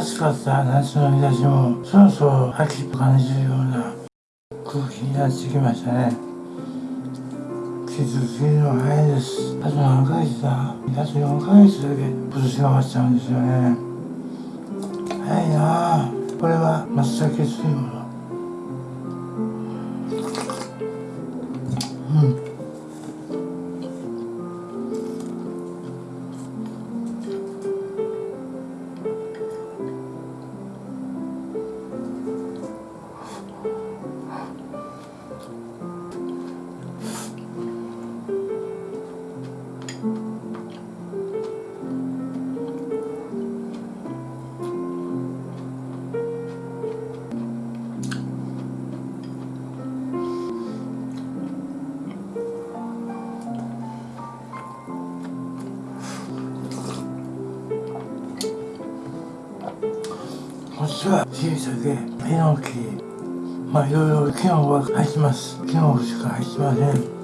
暑かった夏の日差しもそろそろ秋と感じるような空気になってきましたね。季節過ぎるの早いです。あと何ヶ月だ？あと4ヶ月だけ今年が終わっちゃうんですよね。早いなあ。これは松茸水もは小さでヒノキまあいろいろ機能は入ってます。機能しか入ってません。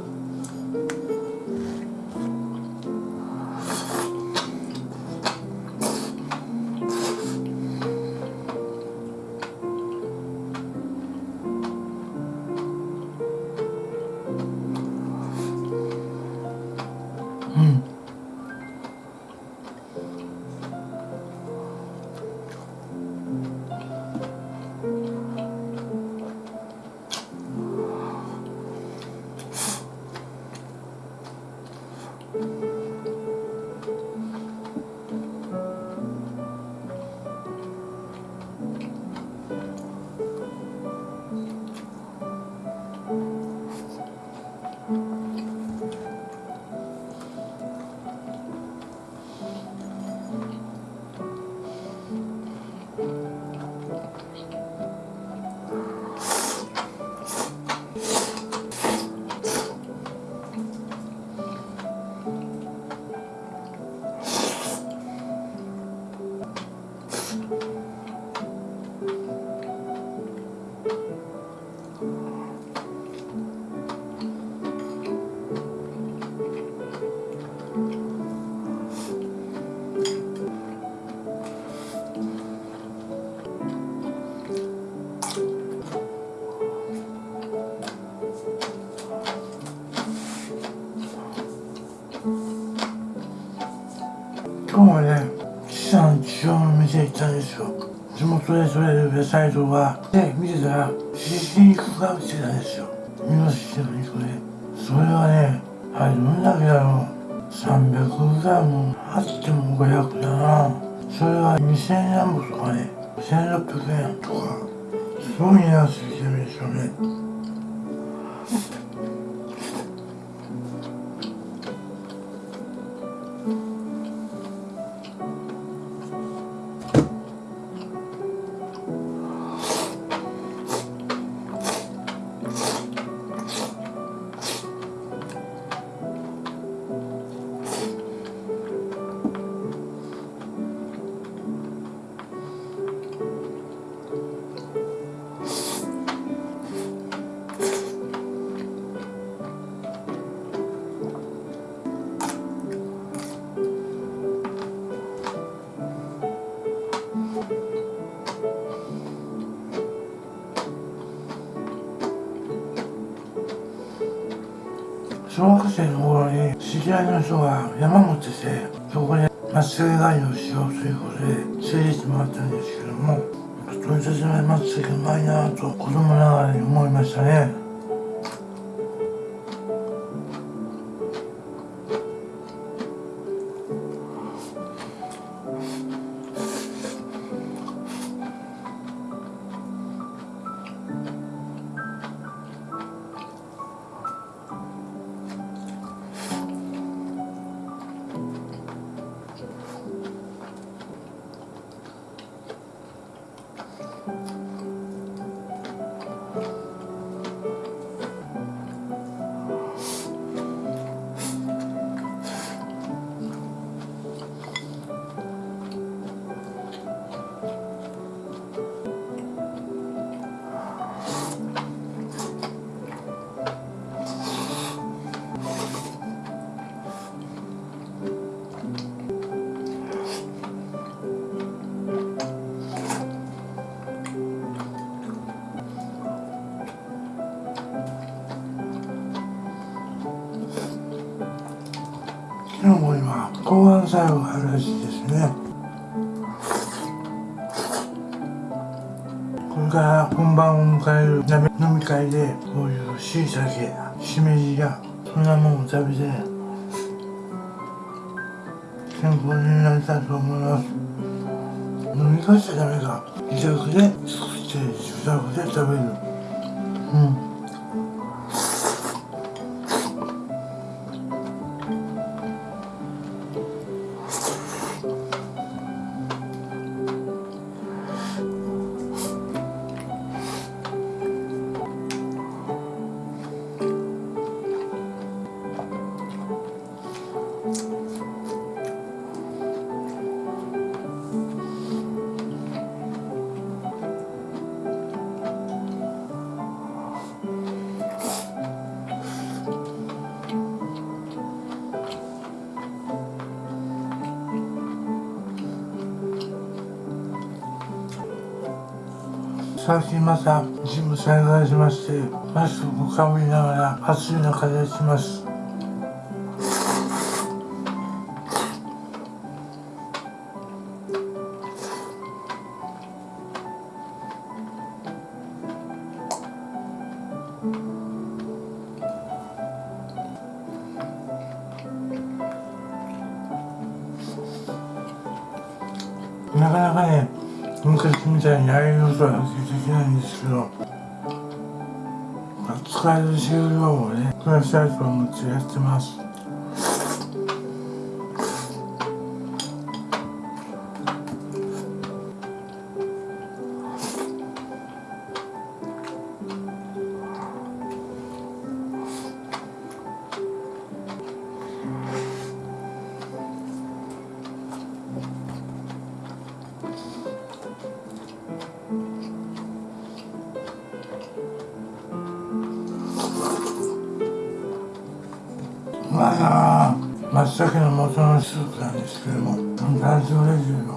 たんですよ。地元で取れる野菜とかで見てたらひき肉が売ってたんですよ。ミノシシの肉でそれはねあれどんだけだろう。300g あっても500だな。それは2000円なんぼとかね。1600円とか。すごい値段ついてるんですよね。小学生の頃に知り合いの人が山持っててそこで松茸狩りをしようということで連れて行ってもらったんですけども取り立てない松茸うまいなと子供ながらに思いましたね。抗がん作用があるらしですね。これから本番を迎える飲み会でこういうしいたけしめじやそんなものを食べて健康になりたいと思います。飲み会しちゃダメか。自宅で作って自宅で食べる。うん。最近またジム再開しましてマスクをかぶりながら暑い中でします。なかなかね昔みたいにああいうことはできないんですけど使える終了をね増やしたいと思ってやってます。松茸の元のスープなんですけども大丈夫です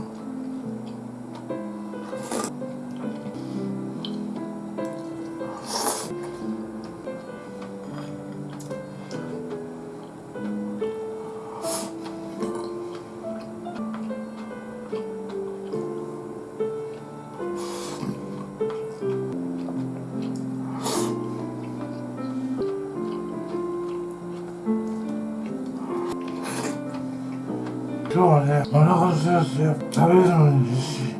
今日はねお腹すやすや食べるのに必死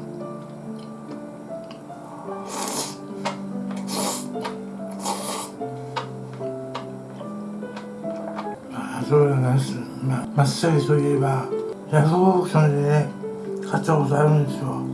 そうなんです。まあマッサージといえばヤフーオークションでね買ったことあるんですよ。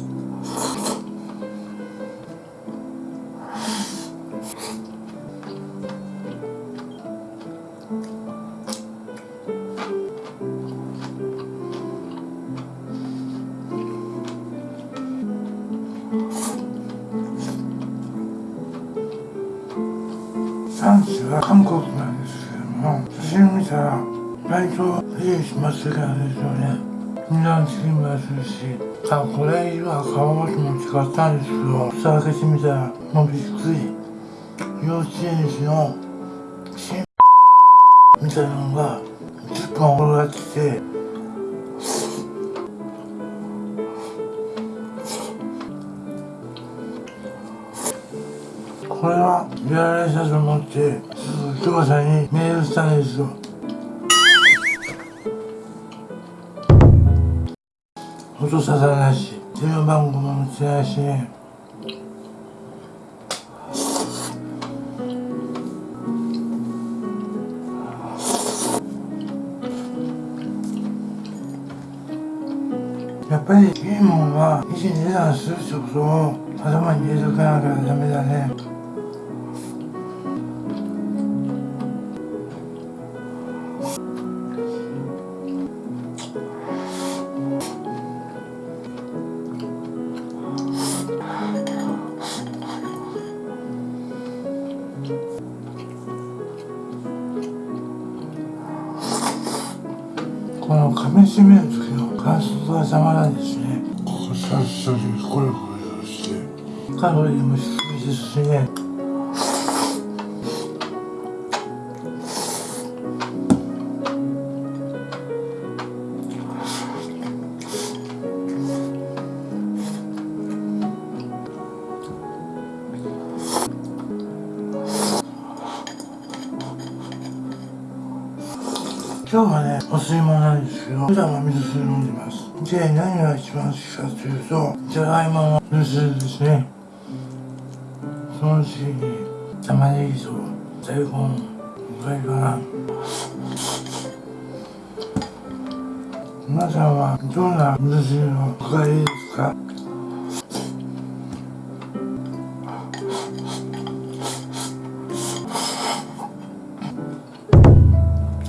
産地は韓国なんですけども写真見たら割と家しますからですよね値段付きもするしあこれ色は川橋も使ったんですけど蓋開けてみたらもうびっくり幼稚園児の新みたいなのが10本転がってきてこれはやられたと思ってすぐさんにメールしたんですよ。音沙汰ないし電話番号も持ってないしね。やっぱりいいもんは一値段するってことを頭に入れとかなきゃダメだね。節がたまらんですね。ここさっさりコリコリして。カロリーも低いですしねど。普段は味噌汁飲んでます。で何が一番好きかというとじゃがいもの味噌汁ですね。その次に玉ねぎと大根ぐらいかな。皆さんはどんな味噌汁のおかりですか？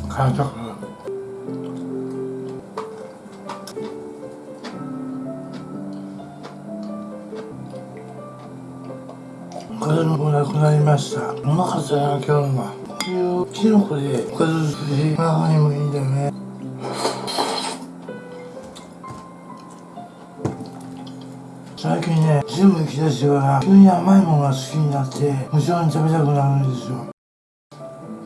感触ました。うまかったな今日はこういうキノコでおかず作り中にもいいんだよね。最近ねジム行きだしてから急に甘いものが好きになって無性に食べたくなるんですよ。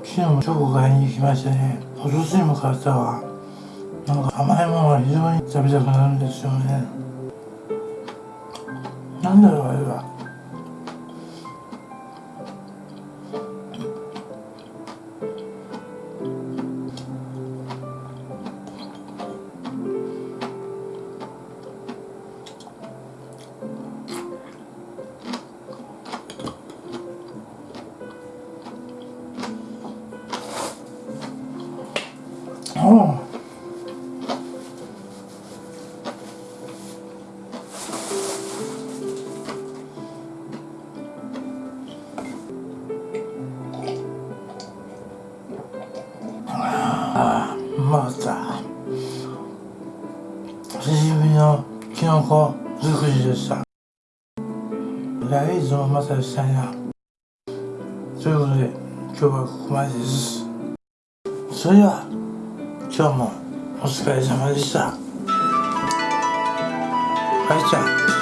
昨日もチョコ買いに行きましたね。お寿司にも買ったわ。なんか甘いものが非常に食べたくなるんですよね。なんだろうあれは。ああ。また久しぶりのキノコ尽くしでした。来月もまたしたいな。ということで今日はここまでです。それでは。今日もお疲れ様でした。はいちゃん。